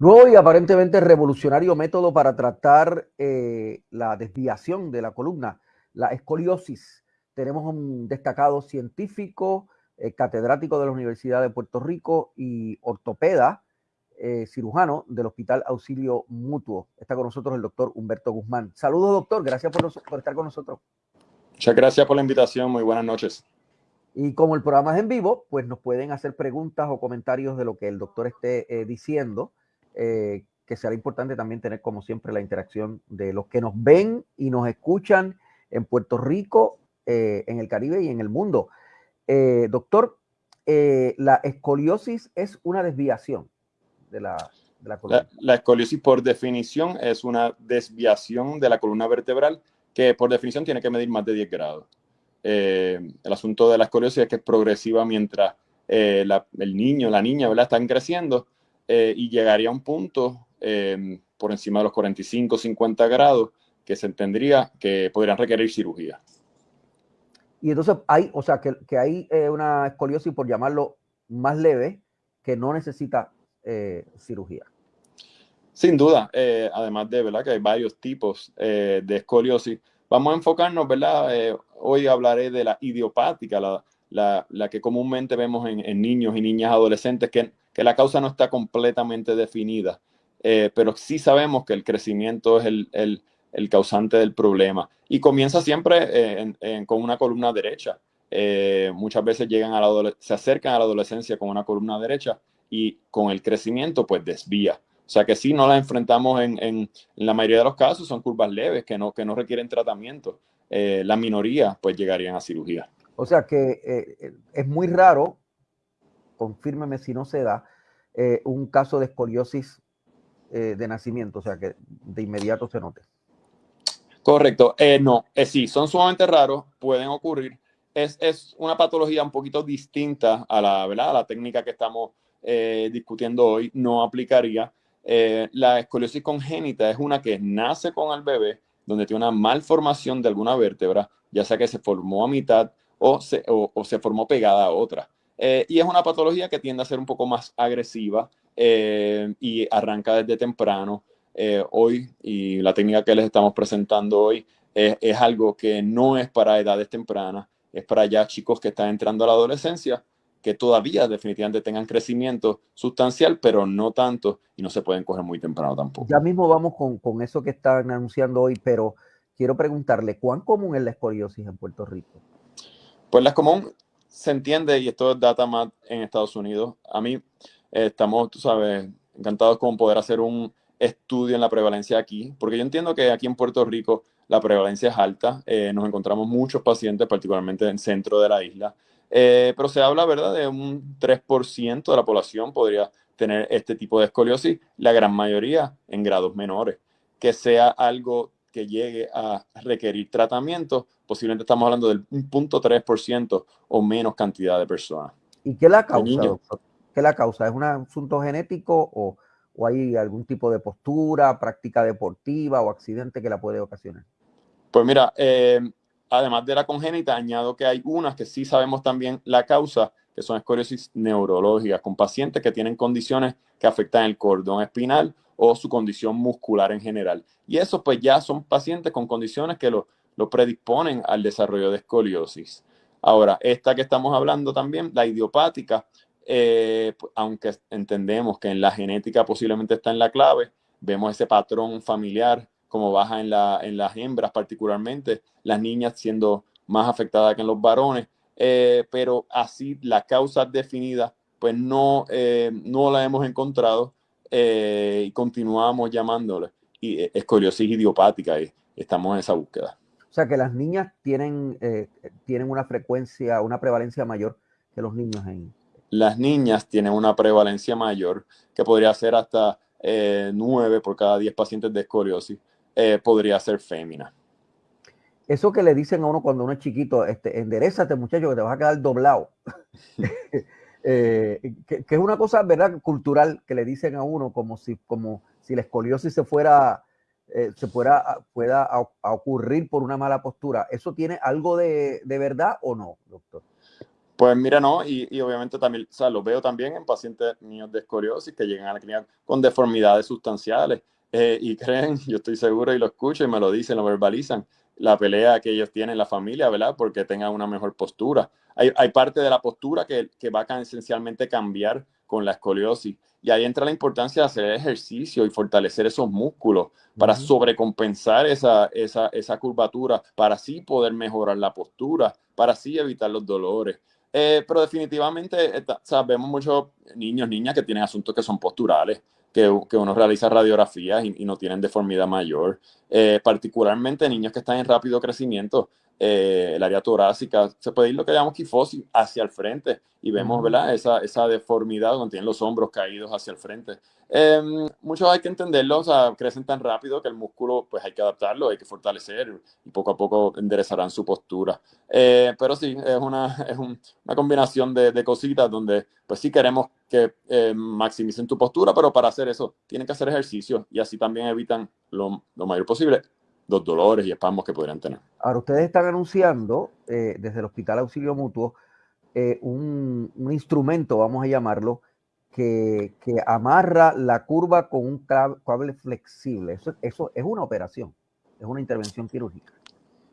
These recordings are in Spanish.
Nuevo y aparentemente revolucionario método para tratar eh, la desviación de la columna, la escoliosis. Tenemos un destacado científico, eh, catedrático de la Universidad de Puerto Rico y ortopeda, eh, cirujano del Hospital Auxilio Mutuo. Está con nosotros el doctor Humberto Guzmán. Saludos, doctor. Gracias por, por estar con nosotros. Muchas gracias por la invitación. Muy buenas noches. Y como el programa es en vivo, pues nos pueden hacer preguntas o comentarios de lo que el doctor esté diciendo. Eh, que será importante también tener, como siempre, la interacción de los que nos ven y nos escuchan en Puerto Rico, eh, en el Caribe y en el mundo. Eh, doctor, la escoliosis es una desviación de la, de la columna. La, escoliosis, por definición, es una desviación de la columna vertebral que, por definición, tiene que medir más de 10 grados. el asunto de la escoliosis es que es progresiva mientras el niño, la niña. Están creciendo eh, y llegaría a un punto em, por encima de los 45, 50 grados que se entendería que podrían requerir cirugía. Y entonces hay, o sea, que, que hay eh, una escoliosis, por llamarlo más leve, que no necesita eh, cirugía. Sin duda, además de ¿verdad? que hay varios tipos de escoliosis. Vamos a enfocarnos, ¿verdad? hoy hablaré de la idiopática, la, la, la que comúnmente vemos en, en, niños y niñas adolescentes, que que la causa no está completamente definida, eh, pero sí sabemos que el crecimiento es el, causante del problema. Y comienza siempre eh, con una columna derecha. Eh, muchas veces llegan a la se acercan a la adolescencia con una columna derecha y con el crecimiento pues desvía. O sea que si no la enfrentamos en, la mayoría de los casos, son curvas leves que no, que no requieren tratamiento. la minoría pues llegarían a cirugía. O sea que es muy raro confírmeme si no se da, eh, un caso de escoliosis eh, de nacimiento, o sea, que de inmediato se note. Correcto, eh, no, sí, son sumamente raros, pueden ocurrir. Es, una patología un poquito distinta a la, ¿verdad? A la técnica que estamos discutiendo hoy, no aplicaría. la escoliosis congénita es una que nace con el bebé, donde tiene una malformación de alguna vértebra, ya sea que se formó a mitad o se formó pegada a otra. Eh, y es una patología que tiende a ser un poco más agresiva eh, y arranca desde temprano. Eh, hoy, y la técnica que les estamos presentando hoy, es algo que no es para edades tempranas, es para ya chicos que están entrando a la adolescencia, que todavía definitivamente tengan crecimiento sustancial, pero no tanto, y no se pueden coger muy temprano tampoco. Ya mismo vamos con, con eso que están anunciando hoy, pero quiero preguntarle, ¿cuán común es la escoliosis en Puerto Rico? Pues la común se entiende, y esto es data más en Estados Unidos, a mí eh, estamos, tú sabes, encantados con poder hacer un estudio en la prevalencia aquí, porque yo entiendo que aquí en Puerto Rico la prevalencia es alta, eh, nos encontramos muchos pacientes, particularmente en el centro de la isla, eh, pero se habla, ¿verdad?, de un 3% de la población podría tener este tipo de escoliosis, la gran mayoría en grados menores. Que sea algo que llegue a requerir tratamiento, posiblemente estamos hablando del 1.3% o menos cantidad de personas. ¿Y qué la causa? ¿Qué la causa? ¿Es un asunto genético o, o, hay algún tipo de postura, práctica deportiva o accidente que la puede ocasionar? Pues mira, eh, además de la congénita, añado que hay unas que sí sabemos también la causa, que son escoliosis neurológicas, con pacientes que tienen condiciones que afectan el cordón espinal o su condición muscular en general. Y eso pues ya son pacientes con condiciones que lo, predisponen al desarrollo de escoliosis. Ahora, esta que estamos hablando también, la idiopática, eh, aunque entendemos que en la genética posiblemente está en la clave, vemos ese patrón familiar como baja en, la, en las hembras particularmente, las niñas siendo más afectadas que en los varones, eh, pero así la causa definida pues no, eh, no la hemos encontrado y continuamos llamándole escoliosis idiopática y estamos en esa búsqueda. O sea que las niñas tienen, eh, tienen una frecuencia, una prevalencia mayor que los niños en... Las niñas tienen una prevalencia mayor que podría ser hasta 9 por cada 10 pacientes de escoliosis, podría ser fémina. Eso que le dicen a uno cuando uno es chiquito, este, enderezate muchacho que te vas a quedar doblado. Eh, que, es una cosa, ¿verdad?, cultural que le dicen a uno como si, como si la escoliosis se fuera, eh, se pueda a, ocurrir por una mala postura. ¿Eso tiene algo de, verdad o no, doctor? Pues mira, no, y, y, obviamente también, o sea, lo veo también en pacientes míos de escoliosis que llegan a la clínica con deformidades sustanciales. Eh, y creen, yo estoy seguro y lo escucho y me lo dicen, lo verbalizan, la pelea que ellos tienen en la familia, ¿verdad? Porque tengan una mejor postura. Hay, hay parte de la postura que, que va a esencialmente cambiar con la escoliosis. Y ahí entra la importancia de hacer ejercicio y fortalecer esos músculos para sobrecompensar esa, esa, esa curvatura, para así poder mejorar la postura, para así evitar los dolores. Eh, pero definitivamente sabemos muchos niños, niñas que tienen asuntos que son posturales, que, que uno realiza radiografías y, no tienen deformidad mayor, eh, particularmente niños que están en rápido crecimiento. Eh, el área torácica, se puede ir lo que llamamos kifosis hacia el frente y vemos, ¿verdad? Esa, esa deformidad donde tienen los hombros caídos hacia el frente. Em, muchos hay que entenderlo, o sea, crecen tan rápido que el músculo, pues hay que adaptarlo, hay que fortalecer y poco a poco enderezarán su postura. Eh, pero sí, es una, es una combinación de, de, cositas donde, pues sí queremos que eh, maximicen tu postura, pero para hacer eso tienen que hacer ejercicio y así también evitan lo, lo mayor posible los dolores y espasmos que podrían tener. Ahora, ustedes están anunciando eh, desde el Hospital Auxilio Mutuo eh, un, un, instrumento, vamos a llamarlo, que, que, amarra la curva con un cable flexible. Eso, eso es una operación, es una intervención quirúrgica.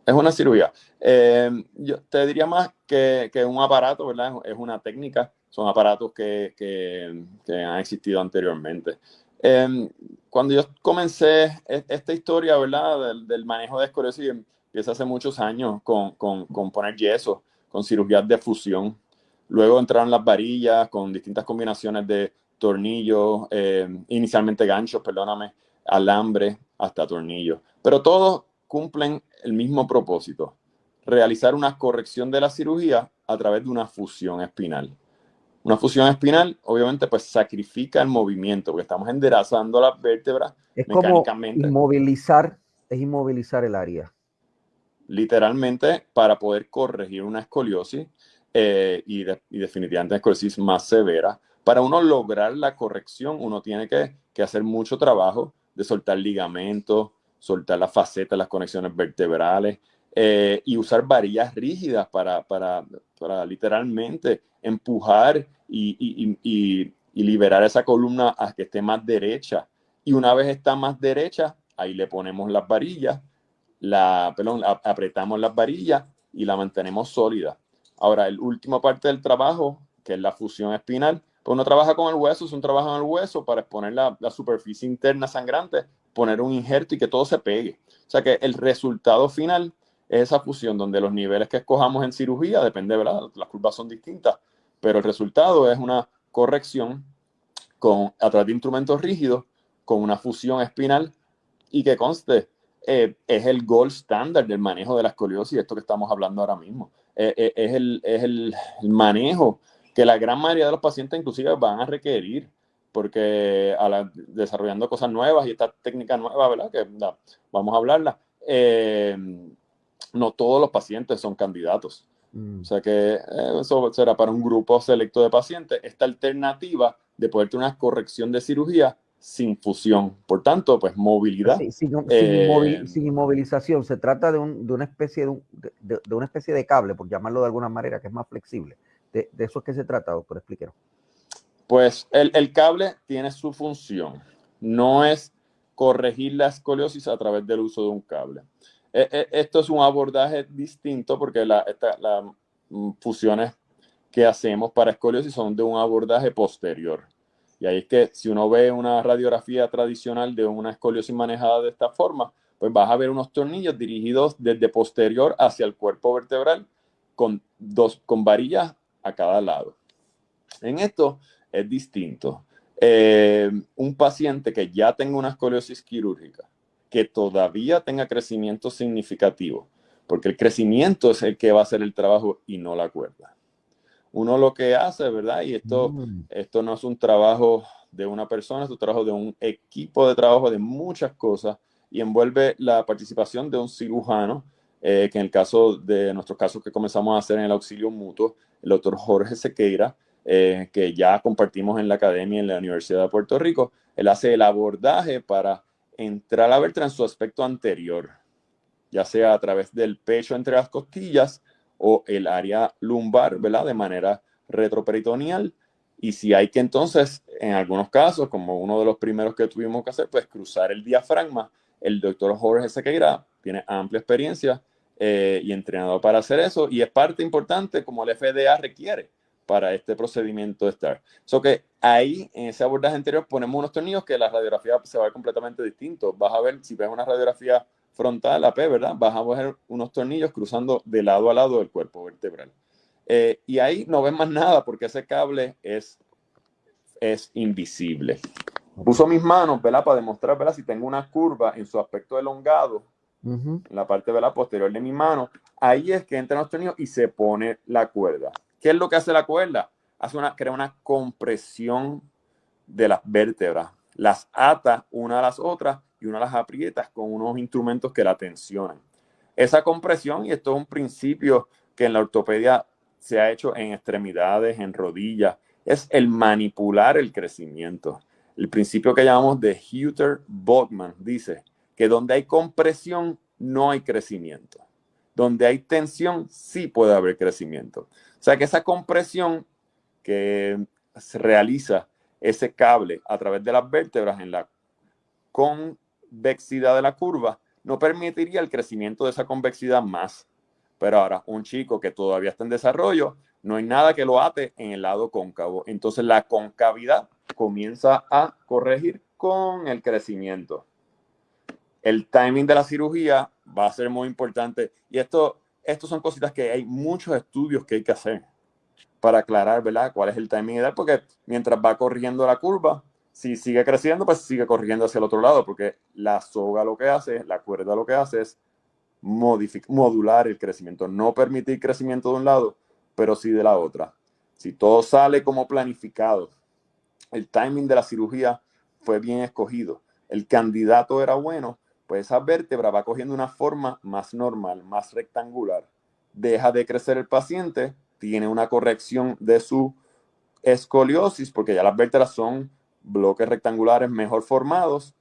Es una cirugía. Eh, yo te diría más que, que, un aparato, ¿verdad? Es una técnica, son aparatos que, que, que han existido anteriormente. Eh, cuando yo comencé e, esta historia, ¿verdad? Del, manejo de escoliosis, empieza hace muchos años con, con, con, poner yeso, con cirugías de fusión. Luego entraron las varillas con distintas combinaciones de tornillos, eh, inicialmente ganchos, perdóname, alambre hasta tornillos. Pero todos cumplen el mismo propósito, realizar una corrección de la cirugía a través de una fusión espinal. Una fusión espinal, obviamente, pues sacrifica el movimiento, porque estamos enderezando las vértebras es mecánicamente. Como inmovilizar, es inmovilizar el área. Literalmente, para poder corregir una escoliosis eh, y, de, y, definitivamente una escoliosis más severa, para uno lograr la corrección, uno tiene que, que hacer mucho trabajo de soltar ligamentos, soltar las facetas, las conexiones vertebrales, eh, y usar varillas rígidas para, para, para literalmente empujar y, liberar esa columna a que esté más derecha. Y una vez está más derecha, ahí le ponemos las varillas, la, perdón, apretamos las varillas y la mantenemos sólida. Ahora, el último parte del trabajo, que es la fusión espinal, pues uno trabaja con el hueso, es un trabajo en el hueso para exponer la, la superficie interna sangrante, poner un injerto y que todo se pegue. O sea que el resultado final es esa fusión donde los niveles que escojamos en cirugía, depende, ¿verdad? Las curvas son distintas, pero el resultado es una corrección con, a través de instrumentos rígidos con una fusión espinal y que conste, eh, es el gold standard del manejo de la escoliosis, esto que estamos hablando ahora mismo. Eh, eh, es, el, es el, manejo que la gran mayoría de los pacientes inclusive van a requerir porque a la, desarrollando cosas nuevas y esta técnica nueva, ¿verdad? Que vamos a hablarla. Eh, no todos los pacientes son candidatos. Mm. O sea que eh, eso será para un grupo selecto de pacientes. Esta alternativa de poder tener una corrección de cirugía sin fusión. Por tanto, pues movilidad. Sí, sin, eh, sin, inmovilización. Se trata de, un, de una especie de, un, de, de, una especie de cable, por llamarlo de alguna manera, que es más flexible. De, eso es que se trata, doctor, explíquenos. Pues el, el cable tiene su función. No es corregir la escoliosis a través del uso de un cable. Eh, eh, esto es un abordaje distinto porque las la mm, fusiones que hacemos para escoliosis son de un abordaje posterior. Y ahí es que si uno ve una radiografía tradicional de una escoliosis manejada de esta forma, pues vas a ver unos tornillos dirigidos desde posterior hacia el cuerpo vertebral con, dos, con varillas a cada lado. En esto es distinto. Eh, un paciente que ya tenga una escoliosis quirúrgica que todavía tenga crecimiento significativo, porque el crecimiento es el que va a hacer el trabajo y no la cuerda. Uno lo que hace, ¿verdad? Y esto, mm. esto no es un trabajo de una persona, es un trabajo de un equipo de trabajo de muchas cosas y envuelve la participación de un cirujano, eh, que en el caso de nuestros casos que comenzamos a hacer en el auxilio mutuo, el doctor Jorge Sequeira, eh, que ya compartimos en la academia en la Universidad de Puerto Rico, él hace el abordaje para entrar a en su aspecto anterior, ya sea a través del pecho entre las costillas o el área lumbar, ¿verdad? De manera retroperitoneal. Y si hay que entonces, en algunos casos, como uno de los primeros que tuvimos que hacer, pues cruzar el diafragma, el doctor Jorge Sequeira tiene amplia experiencia eh, y entrenado para hacer eso y es parte importante como el FDA requiere para este procedimiento de STAR. So que ahí, en ese abordaje anterior, ponemos unos tornillos que la radiografía se va a ver completamente distinto. Vas a ver, si ves una radiografía frontal, AP, ¿verdad? Vas a ver unos tornillos cruzando de lado a lado del cuerpo vertebral. Eh, y ahí no ves más nada porque ese cable es, es invisible. Puso mis manos, ¿verdad? Para demostrar, ¿verdad? Si tengo una curva en su aspecto elongado, en la parte, ¿verdad? Posterior de mi mano. Ahí es que entra los tornillos y se pone la cuerda. ¿Qué es lo que hace la cuerda? Hace una, crea una compresión de las vértebras. Las ata una a las otras y una las aprietas con unos instrumentos que la tensionan. Esa compresión, y esto es un principio que en la ortopedia se ha hecho en extremidades, en rodillas, es el manipular el crecimiento. El principio que llamamos de Hutter Bogman dice que donde hay compresión no hay crecimiento. Donde hay tensión sí puede haber crecimiento. O sea que esa compresión que se realiza ese cable a través de las vértebras en la convexidad de la curva no permitiría el crecimiento de esa convexidad más. Pero ahora, un chico que todavía está en desarrollo, no hay nada que lo ate en el lado cóncavo. Entonces la concavidad comienza a corregir con el crecimiento. El timing de la cirugía va a ser muy importante. Y esto, esto son cositas que hay muchos estudios que hay que hacer para aclarar, ¿verdad? Cuál es el timing ideal, porque mientras va corrigiendo la curva, si sigue creciendo, pues sigue corrigiendo hacia el otro lado, porque la soga lo que hace, la cuerda lo que hace es modular el crecimiento, no permitir crecimiento de un lado, pero sí de la otra. Si todo sale como planificado, el timing de la cirugía fue bien escogido, el candidato era bueno, pues esa vértebra va cogiendo una forma más normal, más rectangular. Deja de crecer el paciente, tiene una corrección de su escoliosis, porque ya las vértebras son bloques rectangulares mejor formados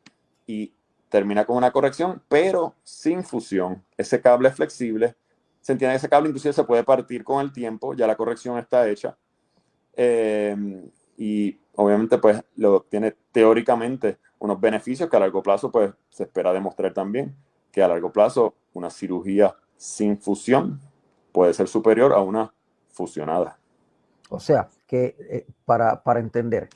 y termina con una corrección, pero sin fusión. Ese cable es flexible. Se entiende que ese cable inclusive se puede partir con el tiempo, ya la corrección está hecha. Eh, y obviamente pues lo tiene teóricamente unos beneficios que a largo plazo pues se espera demostrar también que a largo plazo una cirugía sin fusión puede ser superior a una fusionada. O sea, que eh, para, para entender,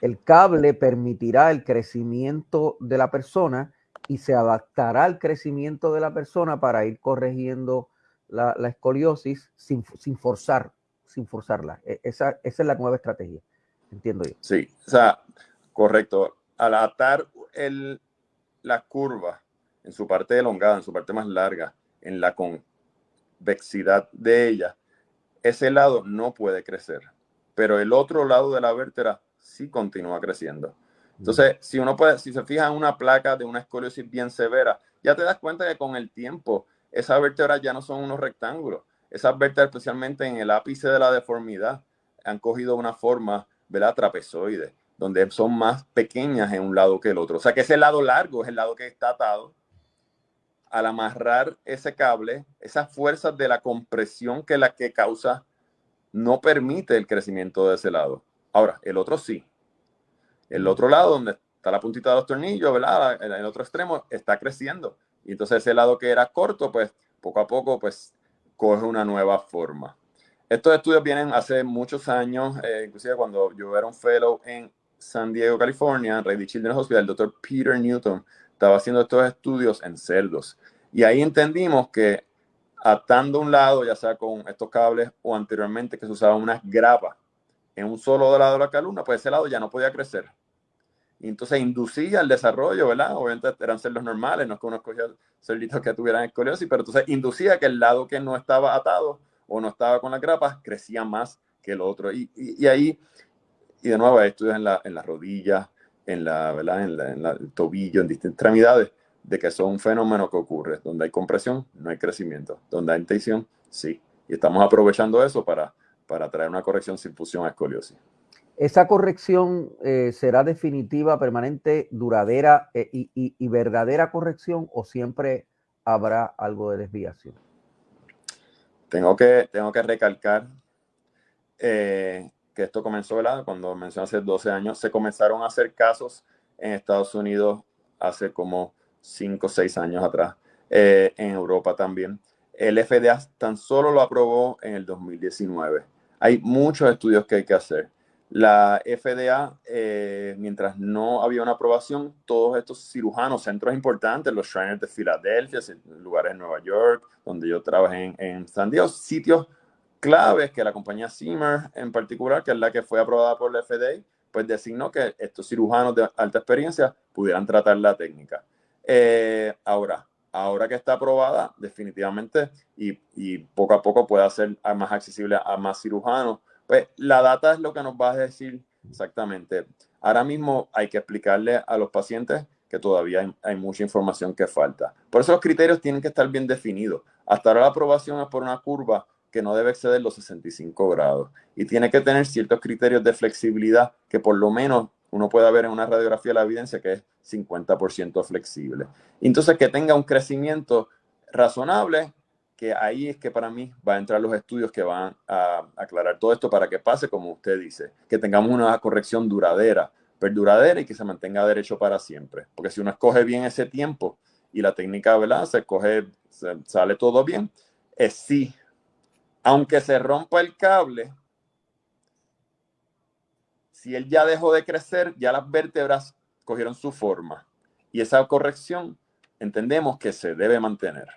el cable permitirá el crecimiento de la persona y se adaptará al crecimiento de la persona para ir corrigiendo la, escoliosis sin, forzar, sin forzarla. E, esa, esa, es la nueva estrategia, entiendo yo. Sí, o sea, correcto. Al atar el, la curva en su parte elongada, en su parte más larga, en la convexidad de ella, ese lado no puede crecer, pero el otro lado de la vértebra sí continúa creciendo. Entonces, si uno puede, si se fija en una placa de una escoliosis bien severa, ya te das cuenta que con el tiempo esas vértebras ya no son unos rectángulos. Esas vértebras, especialmente en el ápice de la deformidad, han cogido una forma, ¿verdad? Trapezoide, donde son más pequeñas en un lado que el otro. O sea que ese lado largo es el lado que está atado. Al amarrar ese cable, esas fuerzas de la compresión que la que causa no permite el crecimiento de ese lado. Ahora, el otro sí. El otro lado, donde está la puntita de los tornillos, ¿verdad? En el otro extremo está creciendo. Y entonces ese lado que era corto, pues poco a poco, pues coge una nueva forma. Estos estudios vienen hace muchos años, eh, inclusive cuando yo era un fellow en San Diego, California, en Rady Children's Hospital, el doctor Peter Newton estaba haciendo estos estudios en cerdos. Y ahí entendimos que atando un lado, ya sea con estos cables o anteriormente que se usaban unas grapas en un solo lado de la columna, pues ese lado ya no podía crecer. Y entonces inducía el desarrollo, ¿verdad? Obviamente eran cerdos normales, no es que uno escogía cerditos que tuvieran escoliosis, pero entonces inducía que el lado que no estaba atado o no estaba con las grapas crecía más que el otro. Y, y, ahí, y de nuevo hay estudios en la, en la rodilla, en la, ¿verdad? En, la, en el tobillo, en distintas extremidades, de que son un fenómeno que ocurre. Donde hay compresión, no hay crecimiento. Donde hay tensión, sí. Y estamos aprovechando eso para para traer una corrección sin fusión a escoliosis. ¿Esa corrección eh, será definitiva, permanente, duradera eh, y, verdadera corrección o siempre habrá algo de desviación? tengo que, tengo que recalcar eh, que esto comenzó, ¿verdad? Cuando mencioné hace 12 años, se comenzaron a hacer casos en Estados Unidos hace como 5 o 6 años atrás, eh, en Europa también. El FDA tan solo lo aprobó en el 2019. Hay muchos estudios que hay que hacer. La FDA, eh, mientras no había una aprobación, todos estos cirujanos, centros importantes, los Shriners de Filadelfia, lugares en Nueva York, donde yo trabajé en, en San Diego, sitios claves que la compañía Zimmer en particular, que es la que fue aprobada por la FDA, pues designó que estos cirujanos de alta experiencia pudieran tratar la técnica. Eh, ahora, ahora que está aprobada, definitivamente, y, y, poco a poco puede ser más accesible a más cirujanos, pues la data es lo que nos va a decir exactamente. Ahora mismo hay que explicarle a los pacientes que todavía hay, hay, mucha información que falta. Por eso los criterios tienen que estar bien definidos. Hasta ahora la aprobación es por una curva que no debe exceder los 65 grados y tiene que tener ciertos criterios de flexibilidad que por lo menos uno pueda ver en una radiografía la evidencia que es 50% flexible. Entonces, que tenga un crecimiento razonable, que ahí es que para mí va a entrar los estudios que van a aclarar todo esto para que pase, como usted dice, que tengamos una corrección duradera, perduradera y que se mantenga derecho para siempre. Porque si uno escoge bien ese tiempo y la técnica, ¿verdad? Se escoge, se, sale todo bien, es sí aunque se rompa el cable, si él ya dejó de crecer, ya las vértebras cogieron su forma. Y esa corrección entendemos que se debe mantener.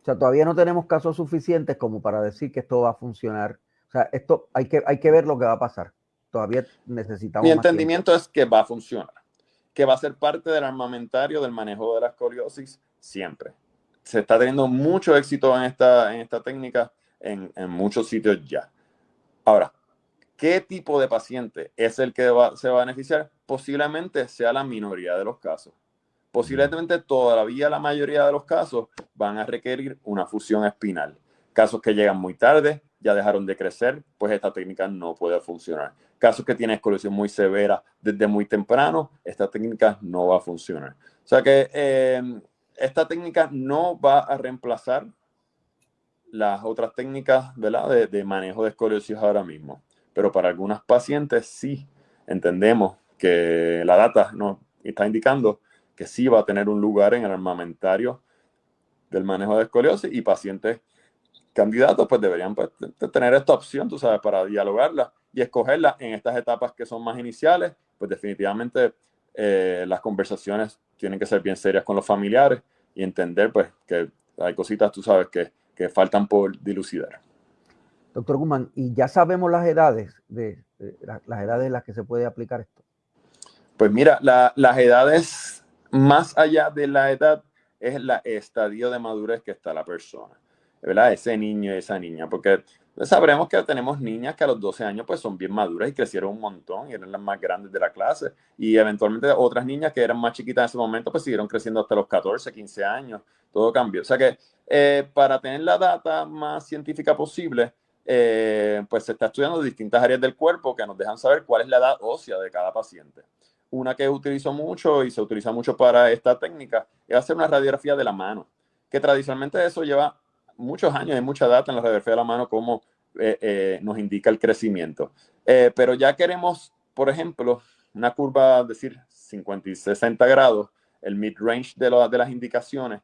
O sea, todavía no tenemos casos suficientes como para decir que esto va a funcionar. O sea, esto hay que, hay que ver lo que va a pasar. Todavía necesitamos. Mi entendimiento es que va a funcionar, que va a ser parte del armamentario del manejo de la escoliosis siempre. Se está teniendo mucho éxito en esta, en esta técnica en, muchos sitios ya. Ahora, ¿qué tipo de paciente es el que se va a beneficiar? Posiblemente sea la minoría de los casos. Posiblemente todavía la mayoría de los casos van a requerir una fusión espinal. Casos que llegan muy tarde, ya dejaron de crecer, pues esta técnica no puede funcionar. Casos que tienen escoliosis muy severa desde muy temprano, esta técnica no va a funcionar. O sea que eh, esta técnica no va a reemplazar las otras técnicas ¿verdad? De, manejo de escoliosis ahora mismo. Pero para algunas pacientes sí entendemos que la data nos está indicando que sí va a tener un lugar en el armamentario del manejo de escoliosis y pacientes candidatos pues deberían pues, tener esta opción, tú sabes, para dialogarla y escogerla en estas etapas que son más iniciales, pues definitivamente eh, las conversaciones tienen que ser bien serias con los familiares y entender pues que hay cositas, tú sabes, que que faltan por dilucidar. Doctor Guzmán, ¿y ya sabemos las edades de, de, las edades en las que se puede aplicar esto? Pues mira, la, las edades más allá de la edad es el estadio de madurez que está la persona, ¿verdad? Ese niño y esa niña, porque sabremos que tenemos niñas que a los 12 años pues son bien maduras y crecieron un montón y eran las más grandes de la clase y eventualmente otras niñas que eran más chiquitas en ese momento pues siguieron creciendo hasta los 14, 15 años, todo cambió. O sea que eh, para tener la data más científica posible, eh, pues se está estudiando distintas áreas del cuerpo que nos dejan saber cuál es la edad ósea de cada paciente. Una que utilizo mucho y se utiliza mucho para esta técnica es hacer una radiografía de la mano, que tradicionalmente eso lleva muchos años, hay mucha data en la radiografía de la mano como eh, eh, nos indica el crecimiento. Eh, pero ya queremos, por ejemplo, una curva, decir, 50 y 60 grados, el mid-range de, de, las indicaciones,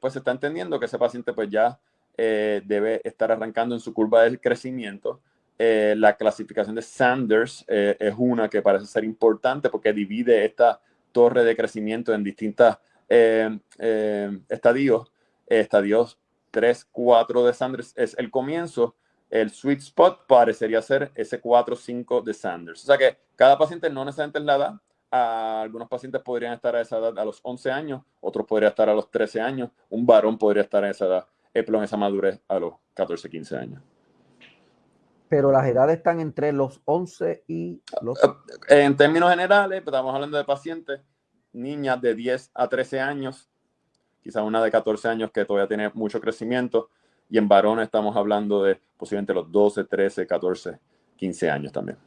pues se está entendiendo que ese paciente pues ya debe estar arrancando en su curva de crecimiento. la clasificación de Sanders es una que parece ser importante porque divide esta torre de crecimiento en distintos estadios, estadios 3, 4 de Sanders es el comienzo, el sweet spot parecería ser ese 4, 5 de Sanders. O sea que cada paciente no necesariamente es la edad. algunos pacientes podrían estar a esa edad a los 11 años, otros podrían estar a los 13 años, un varón podría estar a esa edad, en esa madurez a los 14, 15 años. Pero las edades están entre los 11 y los... En términos generales, estamos hablando de pacientes, niñas de 10 a 13 años, quizá una de 14 años que todavía tiene mucho crecimiento, y en varones estamos hablando de posiblemente los 12, 13, 14, 15 años también.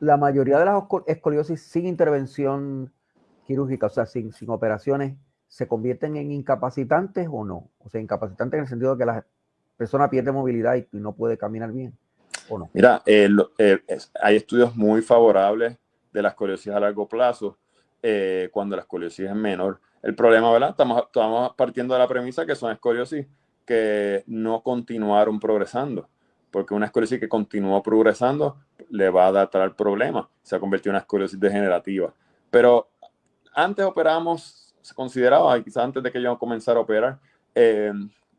La mayoría de las escoliosis sin intervención quirúrgica, o sea, sin, sin operaciones, ¿se convierten en incapacitantes o no? O sea, incapacitantes en el sentido de que las persona pierde movilidad y, no puede caminar bien. ¿o no? Mira, eh, hay estudios muy favorables de la escoliosis a largo plazo eh, cuando la escoliosis es menor. El problema, ¿verdad? Estamos, estamos partiendo de la premisa que son escoliosis que no continuaron progresando, porque una escoliosis que continuó progresando le va a dar el problema, se ha convertido en una escoliosis degenerativa. Pero antes operamos, se consideraba, quizás antes de que yo comenzara a operar, eh,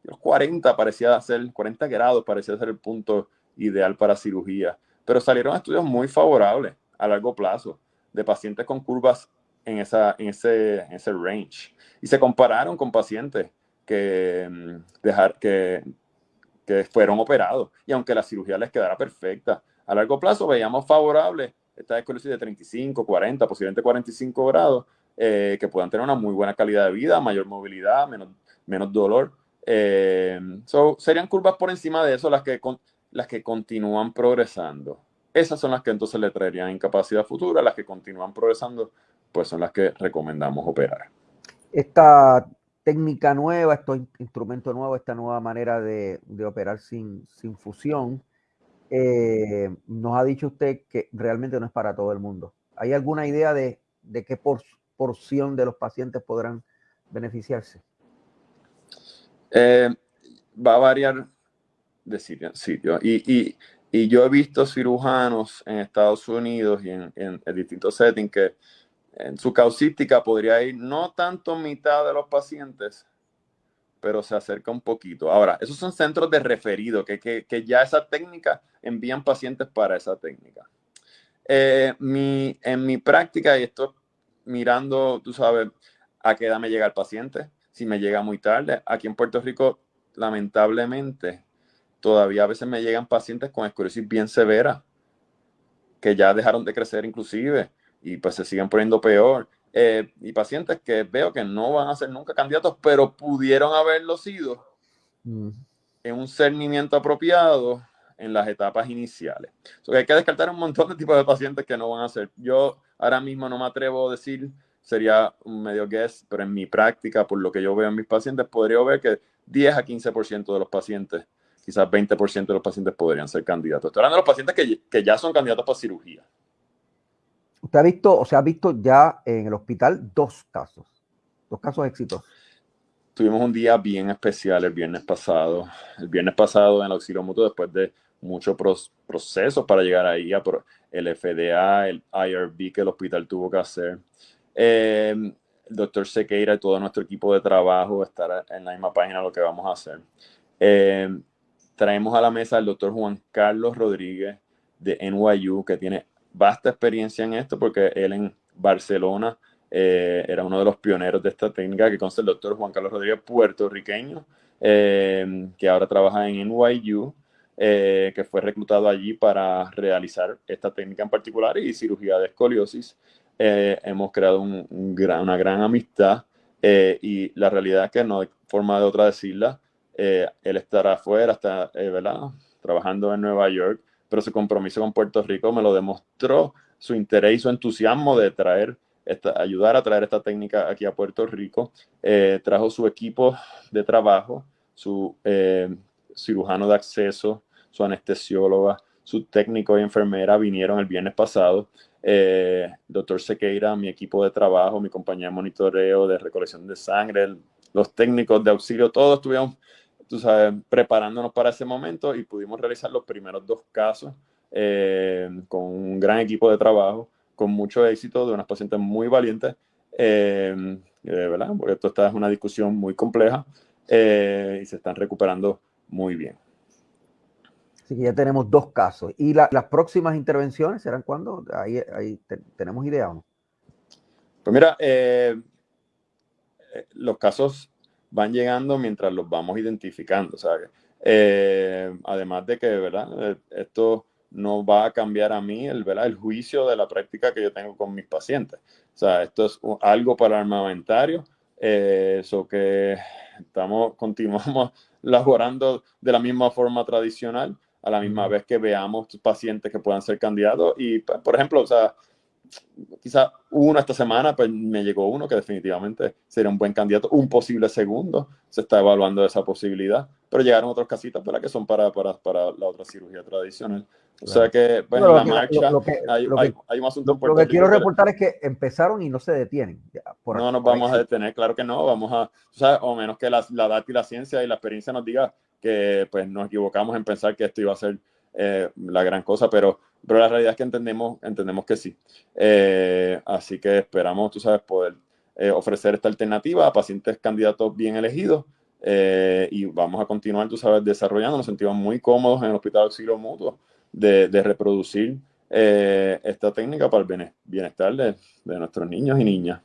los 40 parecía ser, 40 grados parecía ser el punto ideal para cirugía, pero salieron estudios muy favorables a largo plazo de pacientes con curvas en, esa, en, ese, ese range. Y se compararon con pacientes que, mm, dejar, que, que fueron operados. Y aunque la cirugía les quedara perfecta, a largo plazo veíamos favorable esta escoliosis de 35, 40, posiblemente 45 grados, eh, que puedan tener una muy buena calidad de vida, mayor movilidad, menos, menos dolor. Eh, serían curvas por encima de eso las que, las que continúan progresando. Esas son las que entonces le traerían incapacidad futura, las que continúan progresando, pues son las que recomendamos operar. Esta técnica nueva, este instrumento nuevo, esta nueva manera de, operar sin, sin fusión, eh, nos ha dicho usted que realmente no es para todo el mundo. ¿Hay alguna idea de, de qué porción de los pacientes podrán beneficiarse? Eh, va a variar de sitio en sitio. Y, yo he visto cirujanos en Estados Unidos y en, distintos settings que en su causística podría ir no tanto mitad de los pacientes, pero se acerca un poquito. Ahora, esos son centros de referido, que, ya esa técnica envían pacientes para esa técnica. Eh, mi, en mi práctica, y esto mirando, tú sabes, a qué edad me llega el paciente, si me llega muy tarde. Aquí en Puerto Rico, lamentablemente, todavía a veces me llegan pacientes con esclerosis bien severa, que ya dejaron de crecer inclusive y pues se siguen poniendo peor. Eh, y pacientes que veo que no van a ser nunca candidatos, pero pudieron haberlo sido mm. en un cernimiento apropiado en las etapas iniciales. hay que descartar un montón de tipos de pacientes que no van a ser. Yo ahora mismo no me atrevo a decir sería un medio guess, pero en mi práctica, por lo que yo veo en mis pacientes, podría ver que 10 a 15% de los pacientes, quizás 20% de los pacientes podrían ser candidatos. Estoy hablando de los pacientes que, que ya son candidatos para cirugía. Usted ha visto, o sea, ha visto ya en el hospital dos casos, dos casos exitosos. Tuvimos un día bien especial el viernes pasado. El viernes pasado en el auxilio mutuo, después de muchos procesos para llegar ahí, el FDA, el IRB que el hospital tuvo que hacer. Eh, el doctor Sequeira y todo nuestro equipo de trabajo estar en la misma página lo que vamos a hacer. Eh, traemos a la mesa al doctor Juan Carlos Rodríguez de NYU, que tiene vasta experiencia en esto, porque él en Barcelona eh, era uno de los pioneros de esta técnica, que consta el doctor Juan Carlos Rodríguez, puertorriqueño, que ahora trabaja en NYU. que fue reclutado allí para realizar esta técnica en particular y cirugía de escoliosis. Eh, hemos creado una gran amistad eh, y la realidad es que no hay forma de otra decirla. Eh, él estará afuera, está, ¿verdad? Trabajando en Nueva York, pero su compromiso con Puerto Rico me lo demostró, su interés y su entusiasmo de traer, esta, ayudar a traer esta técnica aquí a Puerto Rico. trajo su equipo de trabajo, su cirujano de acceso, su anestesióloga, su técnico y enfermera vinieron el viernes pasado eh, doctor Sequeira, mi equipo de trabajo, mi compañía de monitoreo, de recolección de sangre, los técnicos de auxilio, todos estuvimos, tú sabes, preparándonos para ese momento y pudimos realizar los primeros dos casos eh, con un gran equipo de trabajo, con mucho éxito, de unas pacientes muy valientes, eh, ¿verdad? Porque esto es una discusión muy compleja eh, y se están recuperando muy bien. Así que ya tenemos dos casos. ¿Y las próximas intervenciones serán cuándo? Ahí, ahí tenemos idea o no. Pues mira, eh, eh, los casos van llegando mientras los vamos identificando. Eh, además de que, ¿verdad? Esto no va a cambiar a mí el, ¿verdad? el juicio de la práctica que yo tengo con mis pacientes. O sea, esto es algo para armamentario, eso que estamos, continuamos laborando de la misma forma tradicional, a la misma vez que veamos pacientes que puedan ser candidatos. Y, pues, por ejemplo, o sea, quizá uno esta semana, pues me llegó uno que definitivamente sería un buen candidato, un posible segundo, se está evaluando esa posibilidad, pero llegaron otros casitas para que son para, para, para la otra cirugía tradicional. O sea que, bueno, la marcha, hay, hay, un asunto Lo que quiero reportar es que empezaron y no se detienen. no nos vamos a detener, claro que no, vamos a, o, sea, o menos que la, la data y la ciencia y la experiencia nos diga que pues nos equivocamos en pensar que esto iba a ser eh, la gran cosa, pero, pero la realidad es que entendemos, entendemos que sí. Eh, así que esperamos, tú sabes, poder eh, ofrecer esta alternativa a pacientes candidatos bien elegidos y vamos a continuar, tú sabes, desarrollando. Nos sentimos muy cómodos en el Hospital Auxilio Mutuo de, reproducir esta técnica para el bienestar de, de nuestros niños y niñas.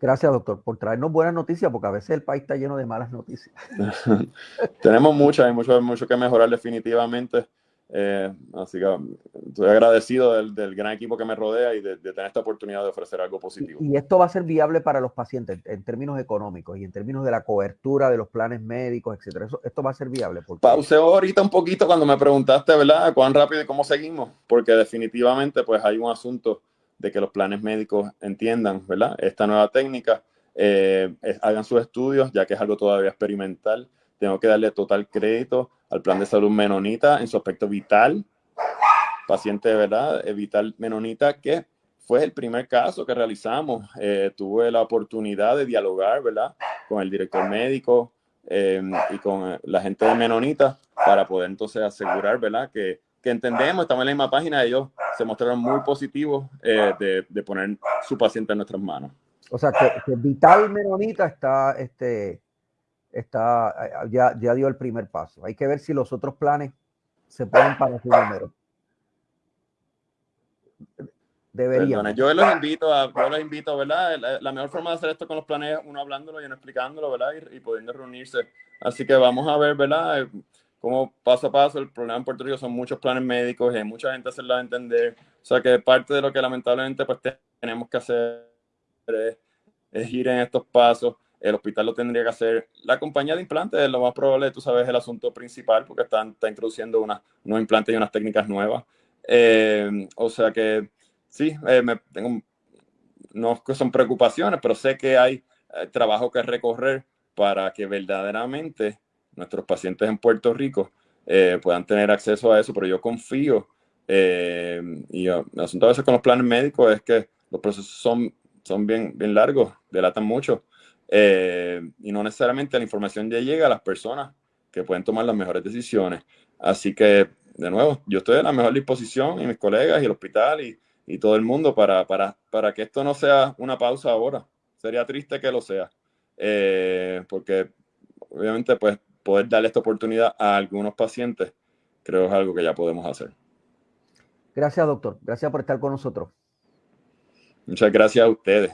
Gracias, doctor, por traernos buenas noticias, porque a veces el país está lleno de malas noticias. Tenemos muchas, hay mucho, mucho que mejorar definitivamente. Eh, así que estoy agradecido del, gran equipo que me rodea y de, tener esta oportunidad de ofrecer algo positivo. Y, esto va a ser viable para los pacientes en términos económicos y en términos de la cobertura de los planes médicos, etcétera. esto va a ser viable. Porque... Pauseo ahorita un poquito cuando me preguntaste, ¿verdad? ¿Cuán rápido y cómo seguimos? Porque definitivamente pues hay un asunto de que los planes médicos entiendan, ¿verdad? Esta nueva técnica, eh, hagan sus estudios, ya que es algo todavía experimental. Tengo que darle total crédito al plan de salud menonita en su aspecto vital, paciente, ¿verdad? Eh, vital menonita, que fue el primer caso que realizamos. Eh, tuve la oportunidad de dialogar, ¿verdad? Con el director médico y con la gente de menonita para poder entonces asegurar, ¿verdad? Que que entendemos, estamos en la misma página, ellos se mostraron muy positivos eh, de, de, poner su paciente en nuestras manos. O sea, que, Vital Menonita está, este, está ya, ya dio el primer paso. Hay que ver si los otros planes se ponen para su número. Deberían. yo los invito a, yo los invito, ¿verdad? La, mejor forma de hacer esto con los planes es uno hablándolo y uno explicándolo, ¿verdad? Y, y pudiendo reunirse. Así que vamos a ver, ¿verdad? Como paso a paso, el problema en Puerto Rico son muchos planes médicos y hay mucha gente hacerla entender. O sea que parte de lo que lamentablemente pues tenemos que hacer es, ir en estos pasos. El hospital lo tendría que hacer. La compañía de implantes es lo más probable, tú sabes, el asunto principal porque están, está introduciendo una, unos implantes y unas técnicas nuevas. Eh, o sea que sí, eh, me tengo, no son preocupaciones, pero sé que hay eh, trabajo que recorrer para que verdaderamente nuestros pacientes en Puerto Rico eh, puedan tener acceso a eso, pero yo confío, eh, y el asunto a veces con los planes médicos es que los procesos son, son bien, bien largos, delatan mucho, eh, y no necesariamente la información ya llega a las personas que pueden tomar las mejores decisiones. Así que, de nuevo, yo estoy en la mejor disposición, y mis colegas, y el hospital, y, y todo el mundo, para, para, para que esto no sea una pausa ahora. Sería triste que lo sea, porque obviamente, pues, poder darle esta oportunidad a algunos pacientes, creo que es algo que ya podemos hacer. Gracias, doctor. Gracias por estar con nosotros. Muchas gracias a ustedes.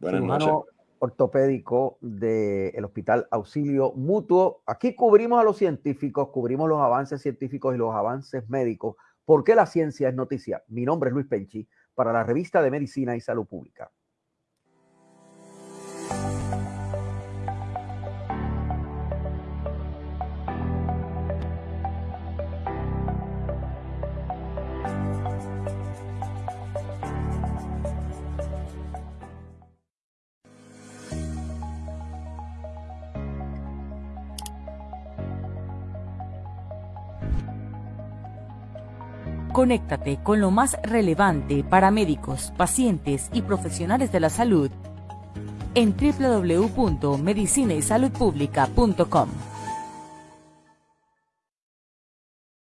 Buenas noches. ortopédico del Hospital Auxilio Mutuo. Aquí cubrimos a los científicos, cubrimos los avances científicos y los avances médicos, porque la ciencia es noticia. Mi nombre es Luis Penchi, para la revista de Medicina y Salud Pública. Conéctate con lo más relevante para médicos, pacientes y profesionales de la salud en www.medicinaysaludpublica.com.